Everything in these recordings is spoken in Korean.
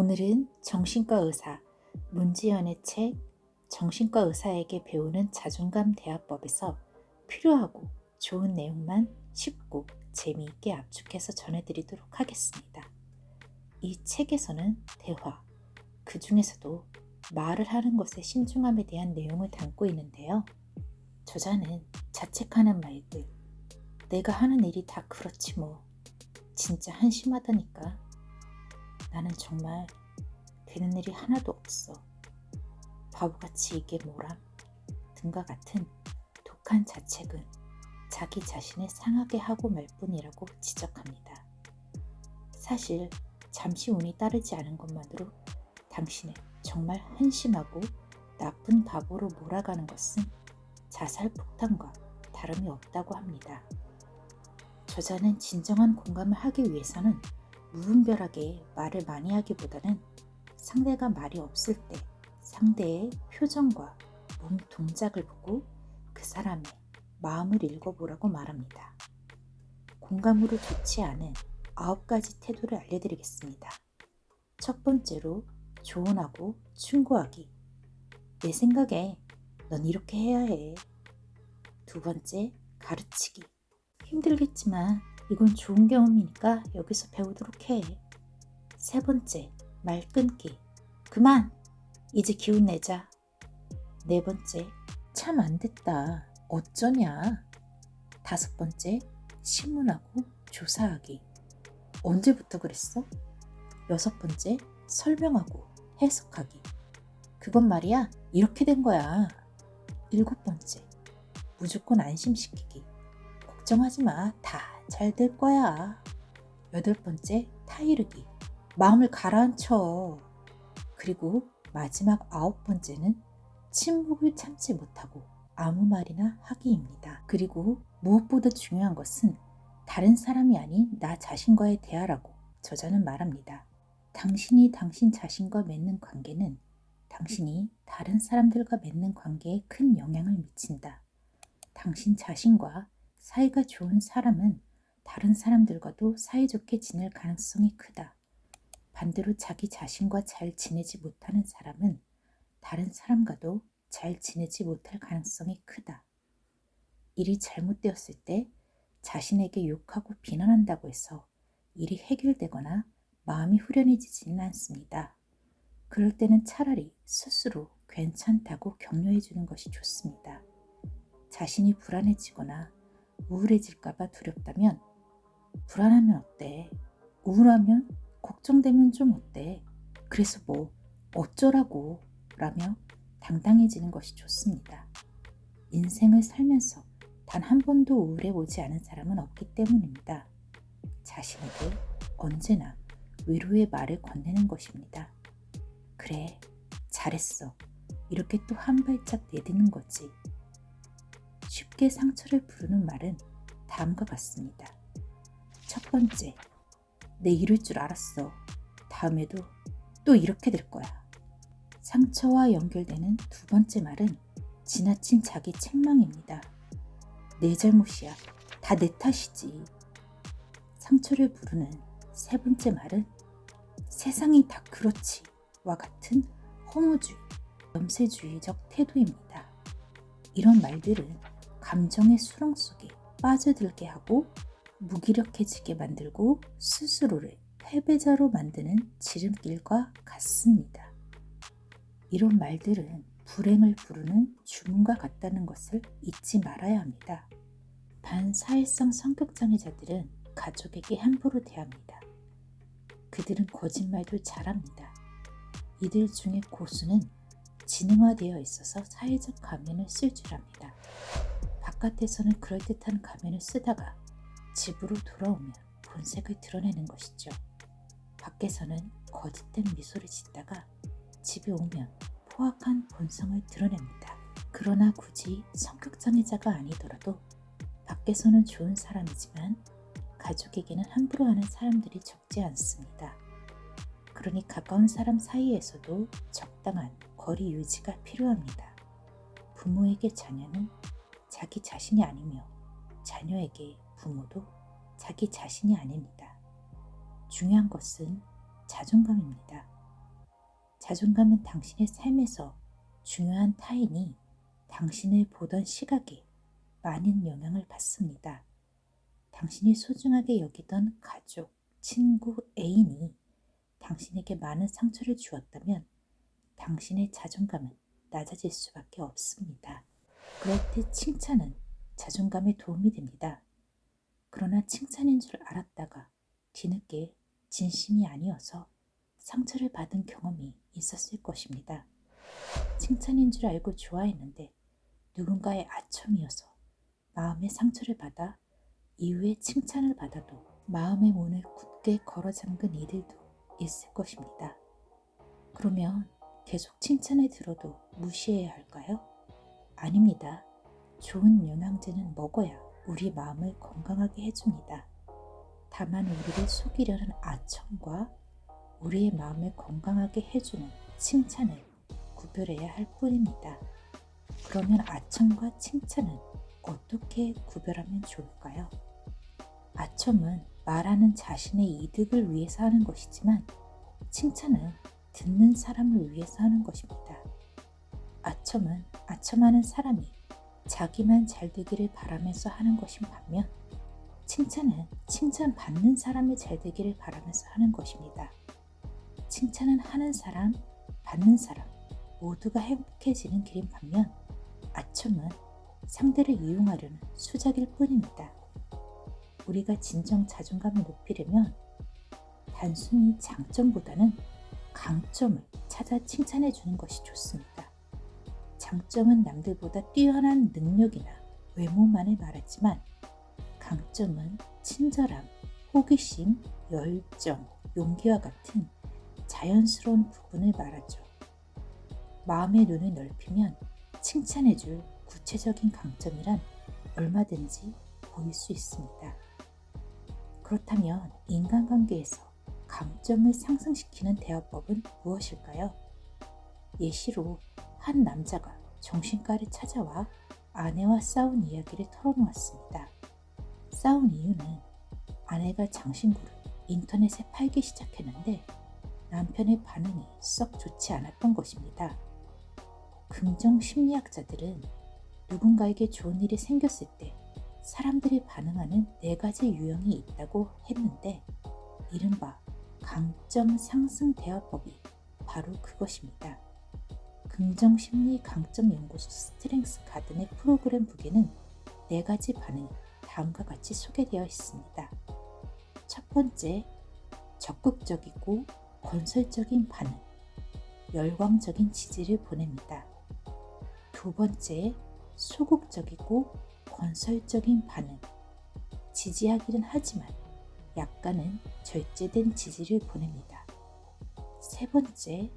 오늘은 정신과 의사 문지연의 책 정신과 의사에게 배우는 자존감 대화법에서 필요하고 좋은 내용만 쉽고 재미있게 압축해서 전해드리도록 하겠습니다. 이 책에서는 대화, 그 중에서도 말을 하는 것의 신중함에 대한 내용을 담고 있는데요. 저자는 자책하는 말들, 내가 하는 일이 다 그렇지 뭐, 진짜 한심하다니까. 나는 정말 되는 일이 하나도 없어. 바보같이 이게 뭐람? 등과 같은 독한 자책은 자기 자신을 상하게 하고 말 뿐이라고 지적합니다. 사실 잠시 운이 따르지 않은 것만으로 당신을 정말 한심하고 나쁜 바보로 몰아가는 것은 자살 폭탄과 다름이 없다고 합니다. 저자는 진정한 공감을 하기 위해서는 무분별하게 말을 많이 하기보다는 상대가 말이 없을 때 상대의 표정과 몸 동작을 보고 그 사람의 마음을 읽어보라고 말합니다. 공감으로 좋지 않은 아홉 가지 태도를 알려드리겠습니다. 첫 번째로 조언하고 충고하기. 내 생각에 넌 이렇게 해야 해. 두 번째, 가르치기. 힘들겠지만 이건 좋은 경험이니까 여기서 배우도록 해. 세 번째, 말 끊기. 그만! 이제 기운 내자. 네 번째, 참 안 됐다. 어쩌냐? 다섯 번째, 신문하고 조사하기. 언제부터 그랬어? 여섯 번째, 설명하고 해석하기. 그건 말이야, 이렇게 된 거야. 일곱 번째, 무조건 안심시키기. 걱정하지 마. 다 잘 될 거야. 여덟 번째, 타이르기. 마음을 가라앉혀. 그리고 마지막 아홉 번째는 침묵을 참지 못하고 아무 말이나 하기입니다. 그리고 무엇보다 중요한 것은 다른 사람이 아닌 나 자신과의 대화라고 저자는 말합니다. 당신이 당신 자신과 맺는 관계는 당신이 다른 사람들과 맺는 관계에 큰 영향을 미친다. 당신 자신과 사이가 좋은 사람은 다른 사람들과도 사이좋게 지낼 가능성이 크다. 반대로 자기 자신과 잘 지내지 못하는 사람은 다른 사람과도 잘 지내지 못할 가능성이 크다. 일이 잘못되었을 때 자신에게 욕하고 비난한다고 해서 일이 해결되거나 마음이 후련해지지는 않습니다. 그럴 때는 차라리 스스로 괜찮다고 격려해 주는 것이 좋습니다. 자신이 불안해지거나 우울해질까봐 두렵다면 불안하면 어때? 우울하면 걱정되면 좀 어때? 그래서 뭐 어쩌라고 라며 당당해지는 것이 좋습니다. 인생을 살면서 단 한 번도 우울해 오지 않은 사람은 없기 때문입니다. 자신에게 언제나 위로의 말을 건네는 것입니다. 그래, 잘했어. 이렇게 또 한 발짝 내딛는 거지. 쉽게 상처를 부르는 말은 다음과 같습니다. 첫 번째, 내 이럴 줄 알았어. 다음에도 또 이렇게 될 거야. 상처와 연결되는 두 번째 말은 지나친 자기 책망입니다. 내 잘못이야. 다 내 탓이지. 상처를 부르는 세 번째 말은 세상이 다 그렇지 와 같은 허무주의, 염세주의적 태도입니다. 이런 말들은 감정의 수렁 속에 빠져들게 하고 무기력해지게 만들고 스스로를 패배자로 만드는 지름길과 같습니다. 이런 말들은 불행을 부르는 주문과 같다는 것을 잊지 말아야 합니다. 반사회성 성격장애자들은 가족에게 함부로 대합니다. 그들은 거짓말도 잘합니다. 이들 중에 고수는 지능화되어 있어서 사회적 가면을 쓸 줄 압니다. 바깥에서는 그럴듯한 가면을 쓰다가 집으로 돌아오면 본색을 드러내는 것이죠. 밖에서는 거짓된 미소를 짓다가 집에 오면 포악한 본성을 드러냅니다. 그러나 굳이 성격 장애자가 아니더라도 밖에서는 좋은 사람이지만 가족에게는 함부로 하는 사람들이 적지 않습니다. 그러니 가까운 사람 사이에서도 적당한 거리 유지가 필요합니다. 부모에게 자녀는 자기 자신이 아니며 자녀에게 부모도 자기 자신이 아닙니다. 중요한 것은 자존감입니다. 자존감은 당신의 삶에서 중요한 타인이 당신을 보던 시각에 많은 영향을 받습니다. 당신이 소중하게 여기던 가족, 친구, 애인이 당신에게 많은 상처를 주었다면 당신의 자존감은 낮아질 수밖에 없습니다. 그럴 때 칭찬은 자존감에 도움이 됩니다. 그러나 칭찬인 줄 알았다가 뒤늦게 진심이 아니어서 상처를 받은 경험이 있었을 것입니다. 칭찬인 줄 알고 좋아했는데 누군가의 아첨이어서 마음의 상처를 받아 이후에 칭찬을 받아도 마음의 문을 굳게 걸어 잠근 이들도 있을 것입니다. 그러면 계속 칭찬을 들어도 무시해야 할까요? 아닙니다. 좋은 영양제는 먹어야 우리 마음을 건강하게 해줍니다. 다만 우리를 속이려는 아첨과 우리의 마음을 건강하게 해주는 칭찬을 구별해야 할 뿐입니다. 그러면 아첨과 칭찬은 어떻게 구별하면 좋을까요? 아첨은 말하는 자신의 이득을 위해서 하는 것이지만 칭찬은 듣는 사람을 위해서 하는 것입니다. 아첨은 아첨하는 사람이 자기만 잘 되기를 바라면서 하는 것인 반면 칭찬은 칭찬받는 사람이 잘 되기를 바라면서 하는 것입니다. 칭찬은 하는 사람, 받는 사람 모두가 행복해지는 길인 반면 아첨은 상대를 이용하려는 수작일 뿐입니다. 우리가 진정 자존감을 높이려면 단순히 장점보다는 강점을 찾아 칭찬해 주는 것이 좋습니다. 장점은 남들보다 뛰어난 능력이나 외모만을 말하지만 강점은 친절함, 호기심, 열정, 용기와 같은 자연스러운 부분을 말하죠. 마음의 눈을 넓히면 칭찬해줄 구체적인 강점이란 얼마든지 보일 수 있습니다. 그렇다면 인간관계에서 강점을 상승시키는 대화법은 무엇일까요? 예시로 한 남자가 정신과를 찾아와 아내와 싸운 이야기를 털어놓았습니다. 싸운 이유는 아내가 장신구를 인터넷에 팔기 시작했는데 남편의 반응이 썩 좋지 않았던 것입니다. 긍정 심리학자들은 누군가에게 좋은 일이 생겼을 때 사람들이 반응하는 네 가지 유형이 있다고 했는데 이른바 강점 상승 대화법이 바로 그것입니다. 긍정심리 강점 연구소 Strength Garden의 프로그램 book에는 네 가지 반응이 다음과 같이 소개되어 있습니다. 첫 번째, 적극적이고 건설적인 반응, 열광적인 지지를 보냅니다. 두 번째, 소극적이고 건설적인 반응, 지지하기는 하지만 약간은 절제된 지지를 보냅니다. 세 번째,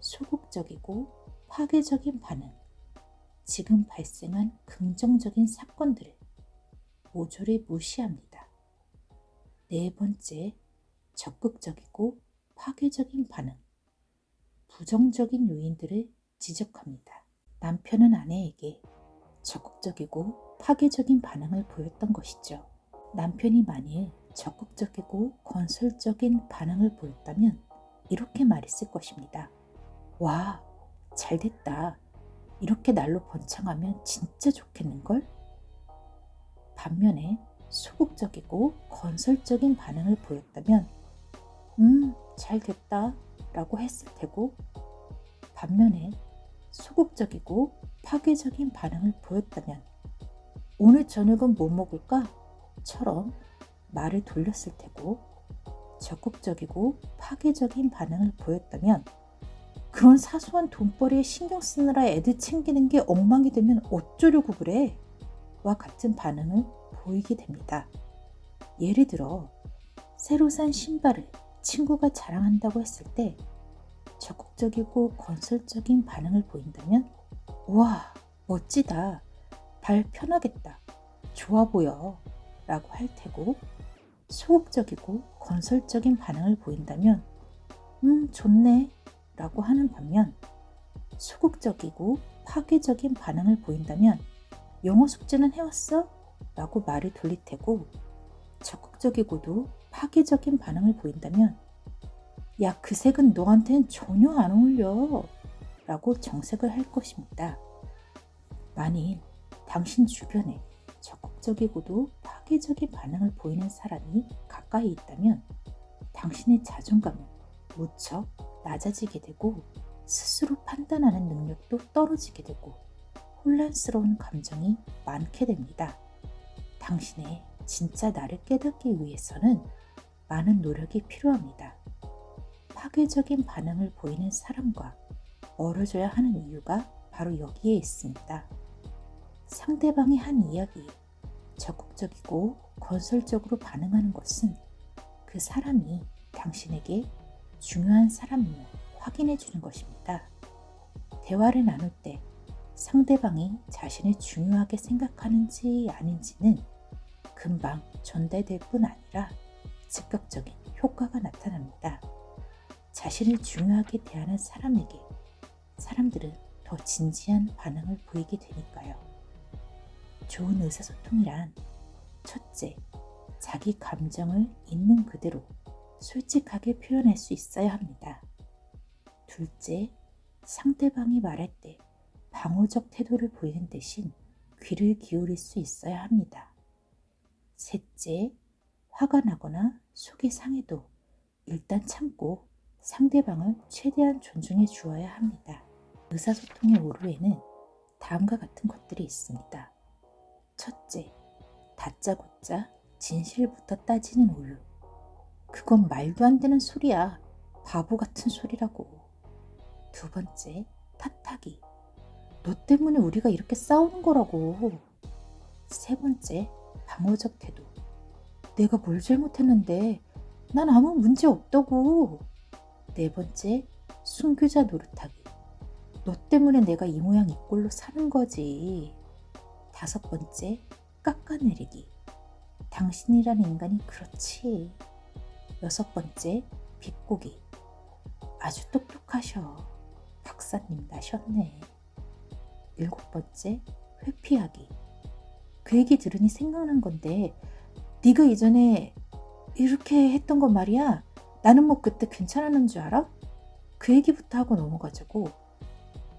소극적이고 파괴적인 반응, 지금 발생한 긍정적인 사건들을 모조리 무시합니다. 네 번째, 적극적이고 파괴적인 반응, 부정적인 요인들을 지적합니다. 남편은 아내에게 적극적이고 파괴적인 반응을 보였던 것이죠. 남편이 만일 적극적이고 건설적인 반응을 보였다면 이렇게 말했을 것입니다. 와, 잘 됐다. 이렇게 날로 번창하면 진짜 좋겠는걸? 반면에 소극적이고 건설적인 반응을 보였다면 음, 잘 됐다 라고 했을 테고 반면에 소극적이고 파괴적인 반응을 보였다면 오늘 저녁은 뭐 먹을까? 처럼 말을 돌렸을 테고 적극적이고 파괴적인 반응을 보였다면 그런 사소한 돈벌이에 신경 쓰느라 애들 챙기는 게 엉망이 되면 어쩌려고 그래? 와 같은 반응을 보이게 됩니다. 예를 들어 새로 산 신발을 친구가 자랑한다고 했을 때 적극적이고 건설적인 반응을 보인다면 우와 멋지다 발 편하겠다 좋아 보여 라고 할 테고 소극적이고 건설적인 반응을 보인다면 음 좋네 라고 하는 반면 소극적이고 파괴적인 반응을 보인다면 영어 숙제는 해왔어? 라고 말을 돌릴 테고 적극적이고도 파괴적인 반응을 보인다면 야, 그 색은 너한텐 전혀 안 어울려. 라고 정색을 할 것입니다. 만일 당신 주변에 적극적이고도 파괴적인 반응을 보이는 사람이 가까이 있다면 당신의 자존감은 무척 낮아지게 되고 스스로 판단하는 능력도 떨어지게 되고 혼란스러운 감정이 많게 됩니다. 당신의 진짜 나를 깨닫기 위해서는 많은 노력이 필요합니다. 파괴적인 반응을 보이는 사람과 멀어져야 하는 이유가 바로 여기에 있습니다. 상대방이 한 이야기에 적극적이고 건설적으로 반응하는 것은 그 사람이 당신에게 중요한 사람임을 확인해 주는 것입니다. 대화를 나눌 때 상대방이 자신을 중요하게 생각하는지 아닌지는 금방 전달될 뿐 아니라 즉각적인 효과가 나타납니다. 자신을 중요하게 대하는 사람에게 사람들은 더 진지한 반응을 보이게 되니까요. 좋은 의사소통이란 첫째, 자기 감정을 있는 그대로 솔직하게 표현할 수 있어야 합니다. 둘째, 상대방이 말할 때 방어적 태도를 보이는 대신 귀를 기울일 수 있어야 합니다. 셋째, 화가 나거나 속이 상해도 일단 참고 상대방을 최대한 존중해 주어야 합니다. 의사소통의 오류에는 다음과 같은 것들이 있습니다. 첫째, 다짜고짜 진실부터 따지는 오류. 그건 말도 안 되는 소리야. 바보 같은 소리라고. 두 번째, 탓하기. 너 때문에 우리가 이렇게 싸우는 거라고. 세 번째, 방어적 태도. 내가 뭘 잘못했는데 난 아무 문제 없다고. 네 번째, 순교자 노릇하기. 너 때문에 내가 이 모양 이 꼴로 사는 거지. 다섯 번째, 깎아내리기. 당신이라는 인간이 그렇지. 여섯 번째, 비꼬기. 아주 똑똑하셔. 박사님 나셨네. 일곱 번째, 회피하기. 그 얘기 들으니 생각난 건데 네가 이전에 이렇게 했던 거 말이야. 나는 뭐 그때 괜찮았는 줄 알아? 그 얘기부터 하고 넘어가지고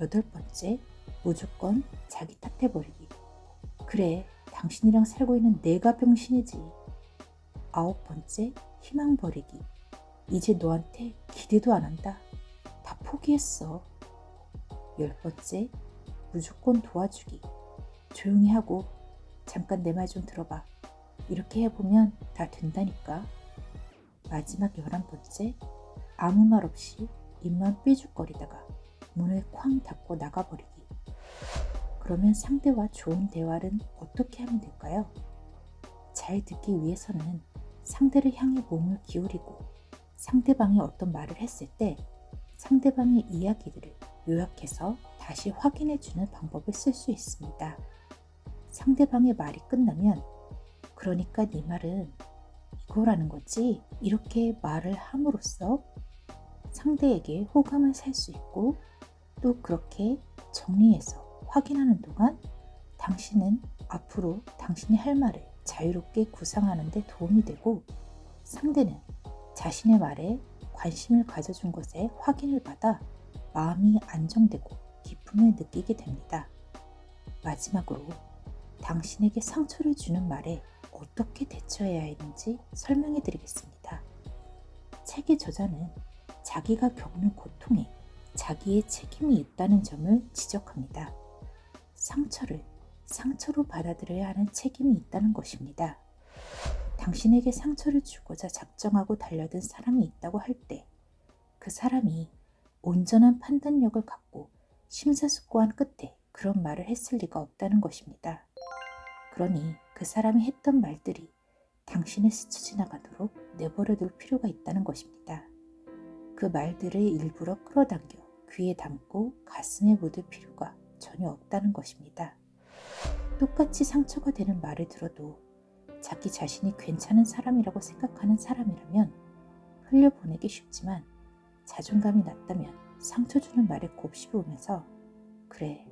여덟 번째, 무조건 자기 탓해버리기. 그래, 당신이랑 살고 있는 내가 병신이지. 아홉 번째, 희망 버리기. 이제 너한테 기대도 안 한다. 다 포기했어. 열 번째, 무조건 도와주기. 조용히 하고 잠깐 내 말 좀 들어봐. 이렇게 해보면 다 된다니까. 마지막 열한 번째, 아무 말 없이 입만 삐죽거리다가 문을 쾅 닫고 나가버리기. 그러면 상대와 좋은 대화를 어떻게 하면 될까요? 잘 듣기 위해서는 상대를 향해 몸을 기울이고 상대방이 어떤 말을 했을 때 상대방의 이야기들을 요약해서 다시 확인해 주는 방법을 쓸 수 있습니다. 상대방의 말이 끝나면 그러니까 네 말은 이거라는 거지 이렇게 말을 함으로써 상대에게 호감을 살 수 있고 또 그렇게 정리해서 확인하는 동안 당신은 앞으로 당신이 할 말을 자유롭게 구상하는 데 도움이 되고 상대는 자신의 말에 관심을 가져준 것에 확인을 받아 마음이 안정되고 기쁨을 느끼게 됩니다. 마지막으로 당신에게 상처를 주는 말에 어떻게 대처해야 하는지 설명해 드리겠습니다. 책의 저자는 자기가 겪는 고통에 자기의 책임이 있다는 점을 지적합니다. 상처를 상처로 받아들여야 하는 책임이 있다는 것입니다. 당신에게 상처를 주고자 작정하고 달려든 사람이 있다고 할 때 그 사람이 온전한 판단력을 갖고 심사숙고한 끝에 그런 말을 했을 리가 없다는 것입니다. 그러니 그 사람이 했던 말들이 당신의 스쳐 지나가도록 내버려 둘 필요가 있다는 것입니다. 그 말들을 일부러 끌어당겨 귀에 담고 가슴에 묻을 필요가 전혀 없다는 것입니다. 똑같이 상처가 되는 말을 들어도 자기 자신이 괜찮은 사람이라고 생각하는 사람이라면 흘려보내기 쉽지만 자존감이 낮다면 상처 주는 말에 곱씹으면서 그래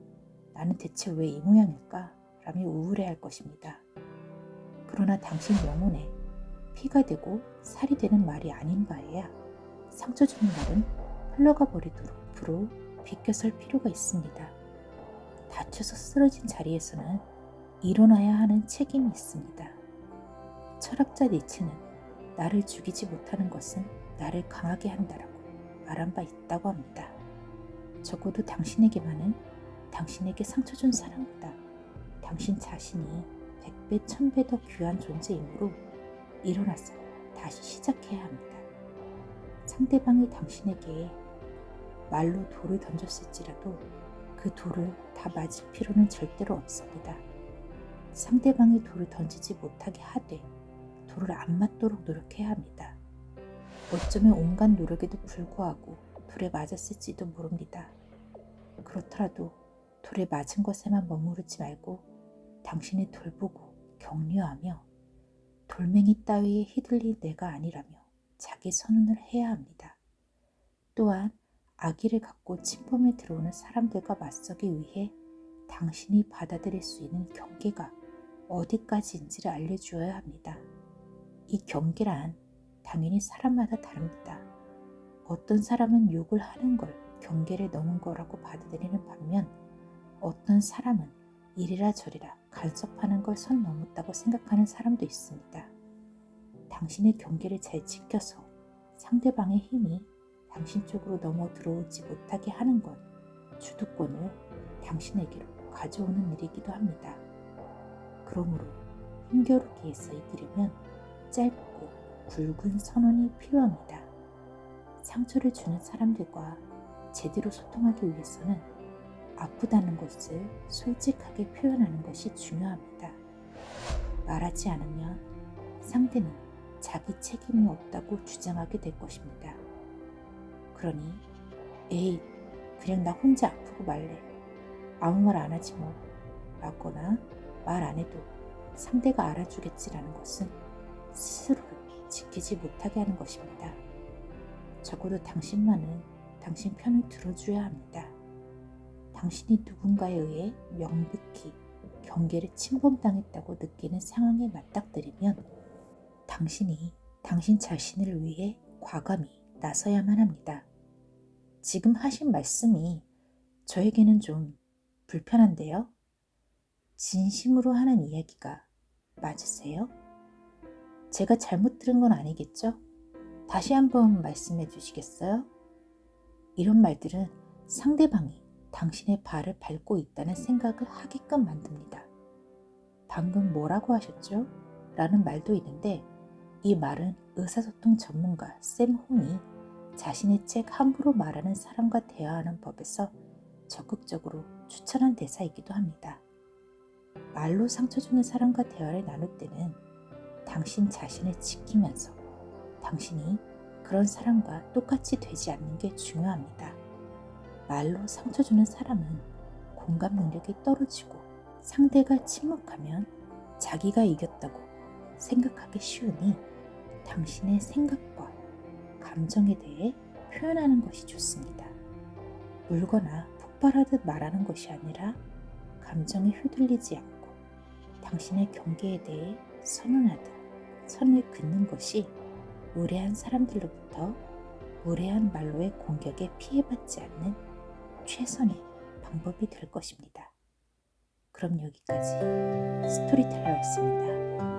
나는 대체 왜 이 모양일까? 라며 우울해할 것입니다. 그러나 당신 영혼에 피가 되고 살이 되는 말이 아닌 바에야 상처 주는 말은 흘러가 버리도록 앞으로 비껴설 필요가 있습니다. 다쳐서 쓰러진 자리에서는 일어나야 하는 책임이 있습니다. 철학자 니츠는 나를 죽이지 못하는 것은 나를 강하게 한다라고 말한 바 있다고 합니다. 적어도 당신에게만은 당신에게 상처 준 사람보다 당신 자신이 백배 천배 더 귀한 존재이므로 일어나서 다시 시작해야 합니다. 상대방이 당신에게 말로 돌을 던졌을지라도 그 돌을 다 맞을 필요는 절대로 없습니다. 상대방이 돌을 던지지 못하게 하되 돌을 안 맞도록 노력해야 합니다. 어쩌면 온갖 노력에도 불구하고 돌에 맞았을지도 모릅니다. 그렇더라도 돌에 맞은 것에만 머무르지 말고 당신의 돌 보고 격려하며 돌멩이 따위에 휘둘린 내가 아니라며 자기 선언을 해야 합니다. 또한 아기를 갖고 침범에 들어오는 사람들과 맞서기 위해 당신이 받아들일 수 있는 경계가 어디까지인지를 알려주어야 합니다. 이 경계란 당연히 사람마다 다릅니다. 어떤 사람은 욕을 하는 걸 경계를 넘은 거라고 받아들이는 반면 어떤 사람은 이리라 저리라 간섭하는 걸 선 넘었다고 생각하는 사람도 있습니다. 당신의 경계를 잘 지켜서 상대방의 힘이 당신 쪽으로 넘어 들어오지 못하게 하는 건 주도권을 당신에게로 가져오는 일이기도 합니다. 그러므로 힘겨루기에서 이기려면 짧고 굵은 선언이 필요합니다. 상처를 주는 사람들과 제대로 소통하기 위해서는 아프다는 것을 솔직하게 표현하는 것이 중요합니다. 말하지 않으면 상대는 자기 책임이 없다고 주장하게 될 것입니다. 그러니 에이 그냥 나 혼자 아프고 말래 아무 말 안 하지 뭐 라거나 말 안 해도 상대가 알아주겠지라는 것은 스스로를 지키지 못하게 하는 것입니다. 적어도 당신만은 당신 편을 들어줘야 합니다. 당신이 누군가에 의해 명백히 경계를 침범당했다고 느끼는 상황에 맞닥뜨리면 당신이 당신 자신을 위해 과감히 나서야만 합니다. 지금 하신 말씀이 저에게는 좀 불편한데요. 진심으로 하는 이야기가 맞으세요? 제가 잘못 들은 건 아니겠죠? 다시 한번 말씀해 주시겠어요? 이런 말들은 상대방이 당신의 발을 밟고 있다는 생각을 하게끔 만듭니다. 방금 뭐라고 하셨죠? 라는 말도 있는데 이 말은 의사소통 전문가 샘 홍이 자신의 책 함부로 말하는 사람과 대화하는 법에서 적극적으로 추천한 대사이기도 합니다. 말로 상처 주는 사람과 대화를 나눌 때는 당신 자신을 지키면서 당신이 그런 사람과 똑같이 되지 않는 게 중요합니다. 말로 상처 주는 사람은 공감 능력이 떨어지고 상대가 침묵하면 자기가 이겼다고 생각하기 쉬우니 당신의 생각과 감정에 대해 표현하는 것이 좋습니다. 울거나 폭발하듯 말하는 것이 아니라 감정에 휘둘리지 않고 당신의 경계에 대해 선언하듯 선을 긋는 것이 무례한 사람들로부터 무례한 말로의 공격에 피해받지 않는 최선의 방법이 될 것입니다. 그럼 여기까지 스토리텔러였습니다.